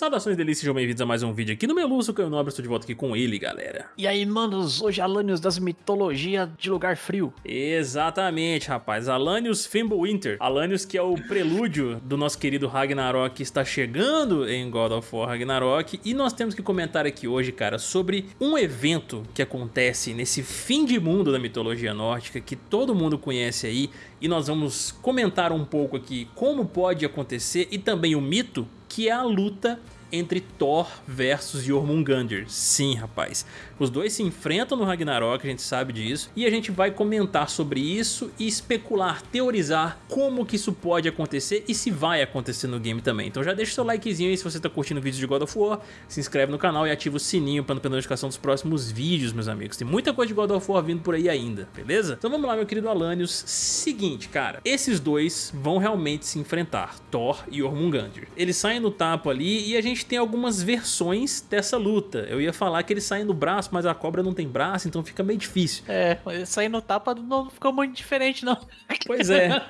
Saudações delícias, sejam bem-vindos a mais um vídeo aqui no Meluço, que eu nobre, estou de volta aqui com ele, galera. E aí, manos, hoje Alanios das mitologias de lugar frio. Exatamente, rapaz, Alanios Fimbulwinter. Alanios que é o prelúdio do nosso querido Ragnarok que está chegando em God of War Ragnarok. E nós temos que comentar aqui hoje, cara, sobre um evento que acontece nesse fim de mundo da mitologia nórdica, que todo mundo conhece aí. E nós vamos comentar um pouco aqui como pode acontecer e também o mito que é a luta entre Thor versus Jormungandr. Sim, rapaz. Os dois se enfrentam no Ragnarok, a gente sabe disso, e a gente vai comentar sobre isso e especular, teorizar como que isso pode acontecer e se vai acontecer no game também. Então já deixa seu likezinho aí se você está curtindo vídeos de God of War, se inscreve no canal e ativa o sininho para não perder notificação dos próximos vídeos, meus amigos. Tem muita coisa de God of War vindo por aí ainda, beleza? Então vamos lá, meu querido Alanios. Seguinte, cara, esses dois vão realmente se enfrentar, Thor e Jormungandr. Eles saem no tapa ali e a gente tem algumas versões dessa luta. Eu ia falar que eles saem no braço, mas a cobra não tem braço, então fica meio difícil. É, sair no tapa não ficou muito diferente, não. Pois é,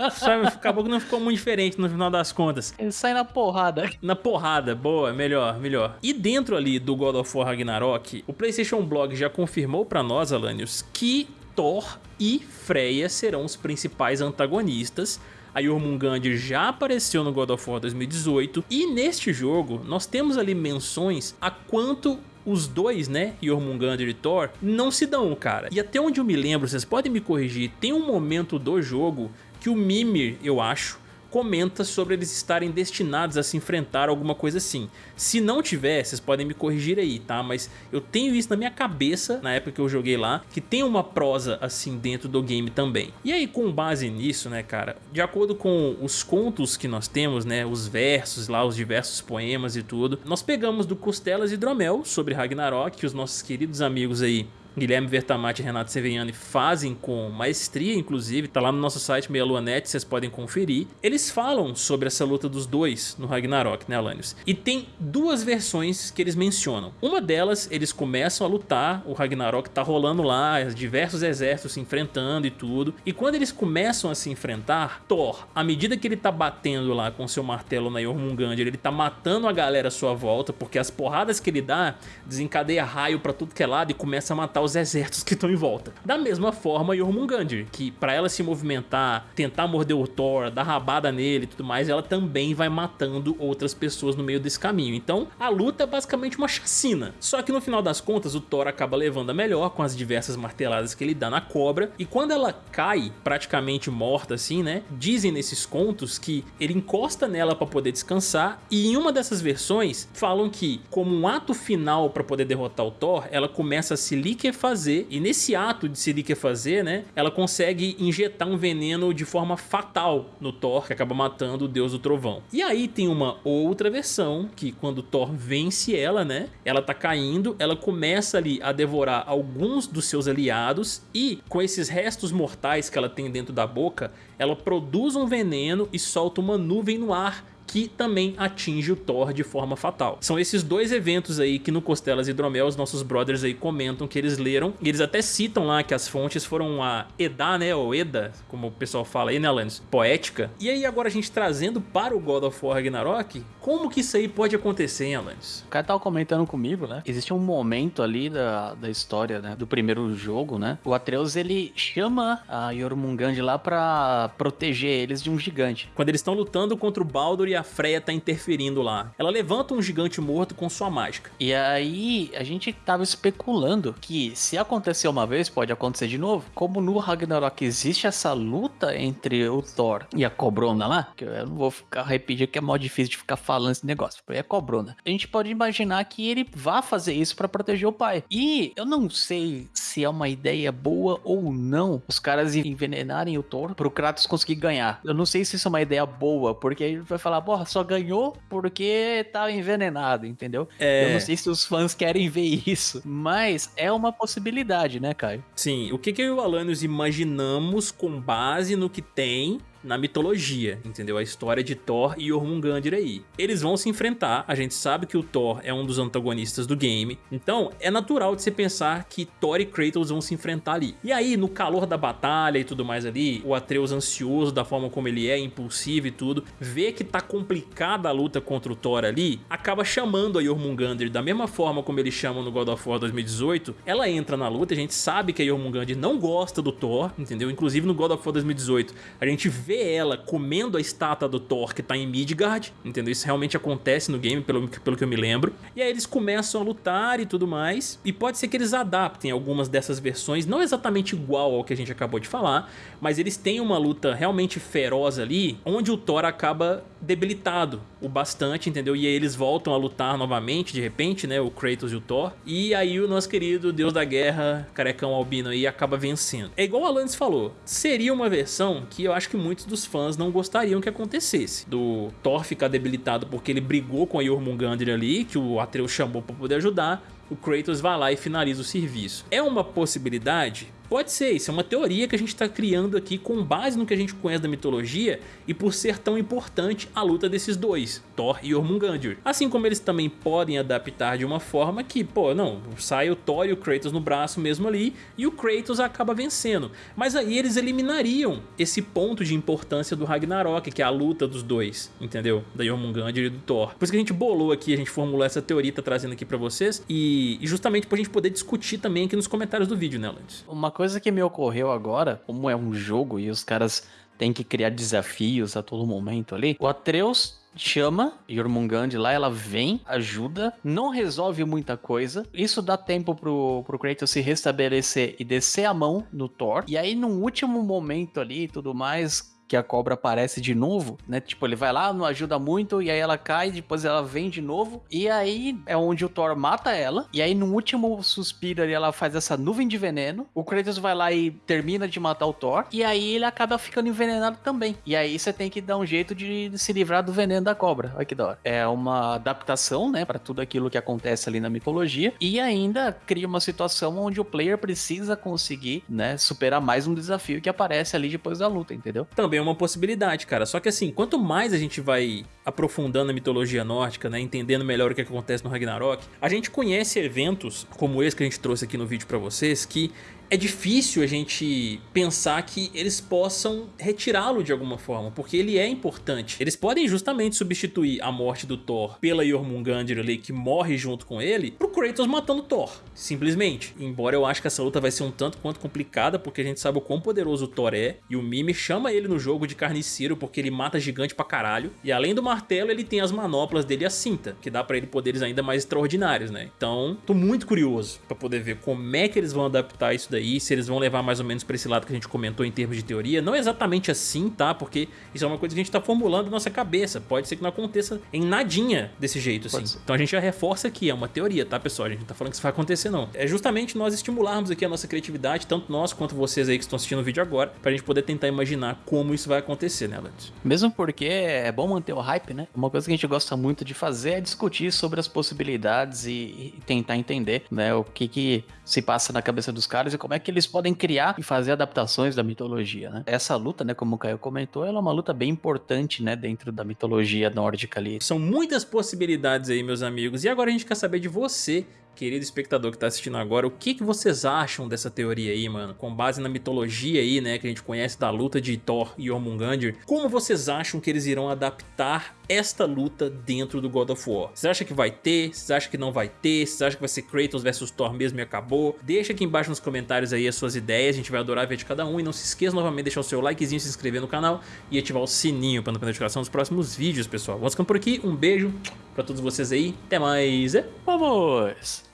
acabou que não ficou muito diferente no final das contas. Ele sai na porrada. Na porrada, boa, melhor, melhor. E dentro ali do God of War Ragnarok, o PlayStation Blog já confirmou pra nós, Alanios, que Thor e Freya serão os principais antagonistas a Jormungandr já apareceu no God of War 2018 e neste jogo nós temos ali menções a quanto os dois, né, Jormungandr e Thor, não se dão, cara. E até onde eu me lembro, vocês podem me corrigir, tem um momento do jogo que o Mimir, eu acho, comenta sobre eles estarem destinados a se enfrentar alguma coisa assim. Se não tiver, vocês podem me corrigir aí, tá? Mas eu tenho isso na minha cabeça, na época que eu joguei lá, que tem uma prosa assim dentro do game também. E aí com base nisso, né, cara, de acordo com os contos que nós temos, né, os versos lá, os diversos poemas e tudo, nós pegamos do Costelas e Dromel sobre Ragnarok, que os nossos queridos amigos aí Guilherme Vertamati e Renato Seveniani fazem com maestria, inclusive, tá lá no nosso site Meia Lua Net, vocês podem conferir. Eles falam sobre essa luta dos dois no Ragnarok, né, Alanios? E tem duas versões que eles mencionam. Uma delas, eles começam a lutar, o Ragnarok tá rolando lá, diversos exércitos se enfrentando e tudo. E quando eles começam a se enfrentar, Thor, à medida que ele tá batendo lá com seu martelo na Jormungandr, ele tá matando a galera à sua volta, porque as porradas que ele dá desencadeia raio pra tudo que é lado e começa a matar os exércitos que estão em volta. Da mesma forma, Jormungandr, que para ela se movimentar, tentar morder o Thor, dar rabada nele e tudo mais, ela também vai matando outras pessoas no meio desse caminho. Então, a luta é basicamente uma chacina. Só que no final das contas, o Thor acaba levando a melhor com as diversas marteladas que ele dá na cobra, e quando ela cai, praticamente morta assim, né, dizem nesses contos que ele encosta nela para poder descansar, e em uma dessas versões, falam que, como um ato final para poder derrotar o Thor, ela começa a se liquefar fazer e nesse ato de se fazer, né, ela consegue injetar um veneno de forma fatal no Thor, que acaba matando o deus do trovão. E aí tem uma outra versão, que quando Thor vence ela, né, ela tá caindo, ela começa ali a devorar alguns dos seus aliados e com esses restos mortais que ela tem dentro da boca, ela produz um veneno e solta uma nuvem no ar que também atinge o Thor de forma fatal. São esses dois eventos aí que no Costelas Hidromel os nossos brothers aí comentam que eles leram, e eles até citam lá que as fontes foram a Eda, né, ou Eda, como o pessoal fala aí, né, Alanis? Poética. E aí agora a gente trazendo para o God of War Ragnarok, como que isso aí pode acontecer, hein, Alanis? O cara tava comentando comigo, né, existe um momento ali da, da história, né, do primeiro jogo, né, o Atreus ele chama a Jormungand lá pra proteger eles de um gigante. Quando eles estão lutando contra o Baldur e a a Freya tá interferindo lá. Ela levanta um gigante morto com sua mágica. E aí, a gente tava especulando que se acontecer uma vez, pode acontecer de novo. Como no Ragnarok existe essa luta entre o Thor e a Cobrona lá, que eu não vou ficar repetindo que é mó difícil de ficar falando esse negócio, é a Cobrona. A gente pode imaginar que ele vá fazer isso para proteger o pai. E eu não sei se é uma ideia boa ou não os caras envenenarem o Thor pro Kratos conseguir ganhar. Eu não sei se isso é uma ideia boa, porque aí vai falar, porra, só ganhou porque tava envenenado, entendeu? É... Eu não sei se os fãs querem ver isso, mas é uma possibilidade, né, Caio? Sim, o que, que eu e o Alanios imaginamos com base no que tem na mitologia, entendeu? A história de Thor e Jormungandr aí. Eles vão se enfrentar, a gente sabe que o Thor é um dos antagonistas do game, então é natural de se pensar que Thor e Kratos vão se enfrentar ali. E aí, no calor da batalha e tudo mais ali, o Atreus ansioso da forma como ele é, impulsivo e tudo, vê que tá complicada a luta contra o Thor ali, acaba chamando a Jormungandr da mesma forma como eles chamam no God of War 2018, ela entra na luta, a gente sabe que a Jormungandr não gosta do Thor, entendeu? Inclusive no God of War 2018, a gente vê ela comendo a estátua do Thor que tá em Midgard, entendeu? Isso realmente acontece no game, pelo, pelo que eu me lembro. E aí eles começam a lutar e tudo mais, e pode ser que eles adaptem algumas dessas versões, não exatamente igual ao que a gente acabou de falar, mas eles têm uma luta realmente feroz ali, onde o Thor acaba debilitado o bastante, entendeu? E aí eles voltam a lutar novamente, de repente, né? O Kratos e o Thor. E aí o nosso querido Deus da Guerra, carecão albino aí, acaba vencendo. É igual o Alanis falou, seria uma versão que eu acho que muitos dos fãs não gostariam que acontecesse. Do Thor ficar debilitado porque ele brigou com a Jormungandr ali, que o Atreus chamou pra poder ajudar, o Kratos vai lá e finaliza o serviço. É uma possibilidade? Pode ser, isso é uma teoria que a gente está criando aqui com base no que a gente conhece da mitologia e por ser tão importante a luta desses dois, Thor e Jormungandr. Assim como eles também podem adaptar de uma forma que, pô, não, sai o Thor e o Kratos no braço mesmo ali e o Kratos acaba vencendo. Mas aí eles eliminariam esse ponto de importância do Ragnarok, que é a luta dos dois, entendeu? Da Jormungandr e do Thor. Por isso que a gente bolou aqui, a gente formulou essa teoria, tá trazendo aqui pra vocês e, justamente pra gente poder discutir também aqui nos comentários do vídeo, né, Lantes? Uma coisa que me ocorreu agora, como é um jogo e os caras têm que criar desafios a todo momento ali, o Atreus chama Jormungand lá, ela vem, ajuda, não resolve muita coisa. Isso dá tempo pro, pro Kratos se restabelecer e descer a mão no Thor. E aí, num último momento ali e tudo mais, que a cobra aparece de novo, né? Tipo, ele vai lá, não ajuda muito, e aí ela cai, depois ela vem de novo, e aí é onde o Thor mata ela, e aí no último suspiro ali ela faz essa nuvem de veneno, o Kratos vai lá e termina de matar o Thor, e aí ele acaba ficando envenenado também. E aí você tem que dar um jeito de se livrar do veneno da cobra. Olha que da hora. É uma adaptação, né, para tudo aquilo que acontece ali na mitologia, e ainda cria uma situação onde o player precisa conseguir, né, superar mais um desafio que aparece ali depois da luta, entendeu? Também é uma possibilidade, cara. Só que assim, quanto mais a gente vai aprofundando a mitologia nórdica, né, entendendo melhor o que acontece no Ragnarok, a gente conhece eventos como esse que a gente trouxe aqui no vídeo pra vocês, que é difícil a gente pensar que eles possam retirá-lo de alguma forma, porque ele é importante. Eles podem justamente substituir a morte do Thor pela Jormungandr ali, que morre junto com ele, pro Kratos matando Thor, simplesmente. Embora eu acho que essa luta vai ser um tanto quanto complicada, porque a gente sabe o quão poderoso o Thor é, e o Mimi chama ele no jogo de carniceiro porque ele mata gigante pra caralho, e além do martelo ele tem as manoplas dele e a cinta, que dá pra ele poderes ainda mais extraordinários, né? Então, tô muito curioso pra poder ver como é que eles vão adaptar isso daí aí, se eles vão levar mais ou menos para esse lado que a gente comentou em termos de teoria. Não exatamente assim, tá? Porque isso é uma coisa que a gente tá formulando na nossa cabeça. Pode ser que não aconteça em nadinha desse jeito, assim. Então a gente já reforça aqui, é uma teoria, tá, pessoal? A gente não tá falando que isso vai acontecer, não. É justamente nós estimularmos aqui a nossa criatividade, tanto nós quanto vocês aí que estão assistindo o vídeo agora, pra gente poder tentar imaginar como isso vai acontecer, né, Lantz? Mesmo porque é bom manter o hype, né? Uma coisa que a gente gosta muito de fazer é discutir sobre as possibilidades e, e tentar entender, né, o que que se passa na cabeça dos caras e como é que eles podem criar e fazer adaptações da mitologia, né? Essa luta, né, como o Caio comentou, ela é uma luta bem importante, né, dentro da mitologia nórdica ali. São muitas possibilidades aí, meus amigos. E agora a gente quer saber de você querido espectador que tá assistindo agora, o que, que vocês acham dessa teoria aí, mano? Com base na mitologia aí, né, que a gente conhece da luta de Thor e Jormungandr, como vocês acham que eles irão adaptar esta luta dentro do God of War? Vocês acham que vai ter? Vocês acham que não vai ter? Vocês acham que vai ser Kratos versus Thor mesmo e acabou? Deixa aqui embaixo nos comentários aí as suas ideias, a gente vai adorar ver de cada um e não se esqueça novamente de deixar o seu likezinho, se inscrever no canal e ativar o sininho para não perder notificação dos próximos vídeos, pessoal. Vamos ficando por aqui, um beijo pra todos vocês aí, até mais, e vamos!